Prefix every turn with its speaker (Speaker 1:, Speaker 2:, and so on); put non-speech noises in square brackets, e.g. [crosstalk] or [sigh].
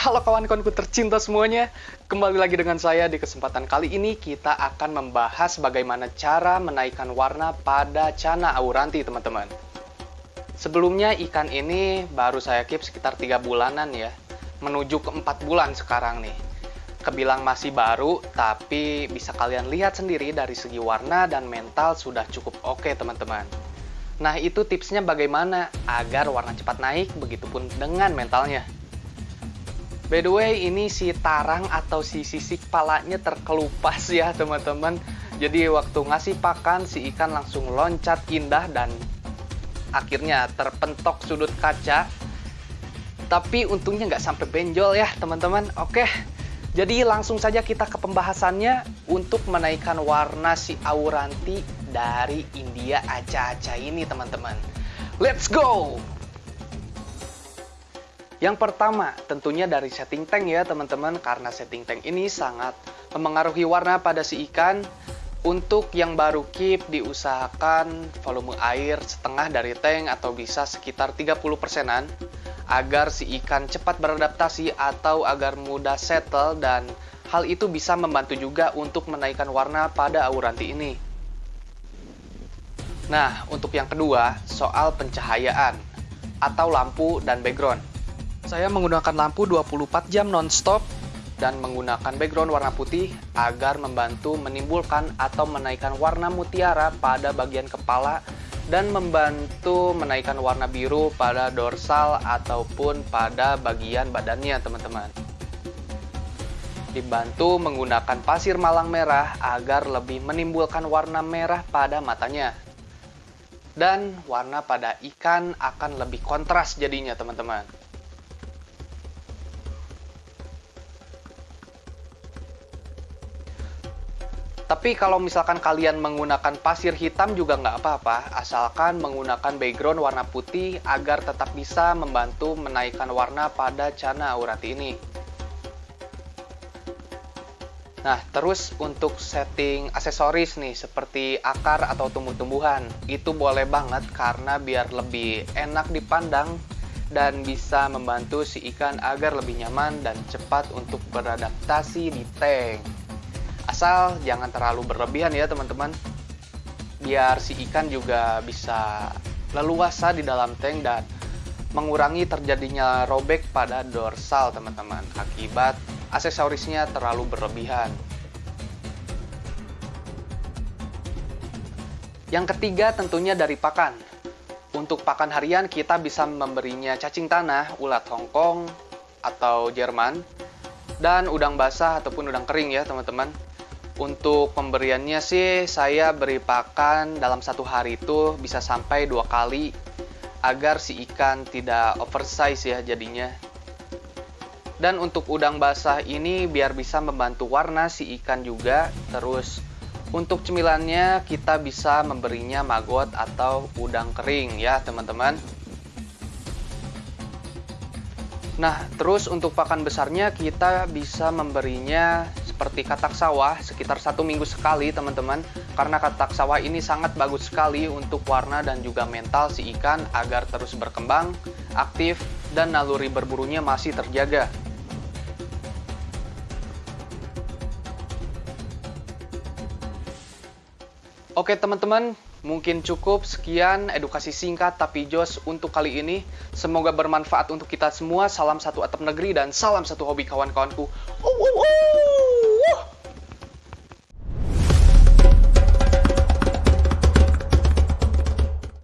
Speaker 1: halo kawan-kawanku tercinta semuanya. Kembali lagi dengan saya di kesempatan kali ini Kita akan membahas bagaimana cara menaikkan warna pada cana auranti teman-teman. Sebelumnya ikan ini baru saya keep sekitar 3 bulanan ya. Menuju ke 4 bulan sekarang nih. Kebilang masih baru, tapi bisa kalian lihat sendiri dari segi warna dan mental sudah cukup oke teman-teman. Nah itu tipsnya bagaimana agar warna cepat naik, begitupun dengan mentalnya By the way, ini si tarang atau si sisik palanya terkelupas [laughs] ya teman-teman. Jadi waktu ngasih pakan, si ikan langsung loncat indah dan akhirnya terpentok sudut kaca. Tapi untungnya nggak sampai benjol ya teman-teman. Oke, jadi langsung saja kita ke pembahasannya untuk menaikkan warna si auranti dari India aca-aca ini teman-teman. Let's go! Yang pertama, tentunya dari setting tank ya teman-teman, karena setting tank ini sangat memengaruhi warna pada si ikan. Untuk yang baru keep, diusahakan volume air setengah dari tank atau bisa sekitar 30 persenan agar si ikan cepat beradaptasi atau agar mudah settle dan hal itu bisa membantu juga untuk menaikkan warna pada auranti ini. Nah, untuk yang kedua, soal pencahayaan atau lampu dan background. Saya menggunakan lampu 24 jam non-stop dan menggunakan background warna putih agar membantu menimbulkan atau menaikkan warna mutiara pada bagian kepala dan membantu menaikkan warna biru pada dorsal ataupun pada bagian badannya teman-teman. Dibantu menggunakan pasir malang merah agar lebih menimbulkan warna merah pada matanya. Dan warna pada ikan akan lebih kontras jadinya teman-teman. Tapi kalau misalkan kalian menggunakan pasir hitam juga nggak apa-apa, asalkan menggunakan background warna putih agar tetap bisa membantu menaikkan warna pada cana auranti ini. Nah, terus untuk setting aksesoris nih, seperti akar atau tumbuh-tumbuhan, itu boleh banget karena biar lebih enak dipandang dan bisa membantu si ikan agar lebih nyaman dan cepat untuk beradaptasi di tank. Asal jangan terlalu berlebihan ya teman-teman. Biar si ikan juga bisa leluasa di dalam tank dan mengurangi terjadinya robek pada dorsal teman-teman akibat aksesorisnya terlalu berlebihan. Yang ketiga tentunya dari pakan. Untuk pakan harian kita bisa memberinya cacing tanah, ulat Hongkong, atau Jerman, dan udang basah ataupun udang kering ya teman-teman. Untuk pemberiannya sih saya beri pakan dalam satu hari itu bisa sampai dua kali agar si ikan tidak oversize ya jadinya. Dan untuk udang basah ini biar bisa membantu warna si ikan juga. Terus untuk cemilannya kita bisa memberinya maggot atau udang kering ya teman-teman. Nah terus untuk pakan besarnya kita bisa memberinya seperti katak sawah sekitar satu minggu sekali teman-teman karena katak sawah ini sangat bagus sekali untuk warna dan juga mental si ikan agar terus berkembang, aktif, dan naluri berburunya masih terjaga. Oke teman-teman, Mungkin cukup sekian edukasi singkat tapi jos untuk kali ini. Semoga bermanfaat untuk kita semua. Salam satu atap negeri dan salam satu hobi kawan-kawanku. Uh, uh, uh.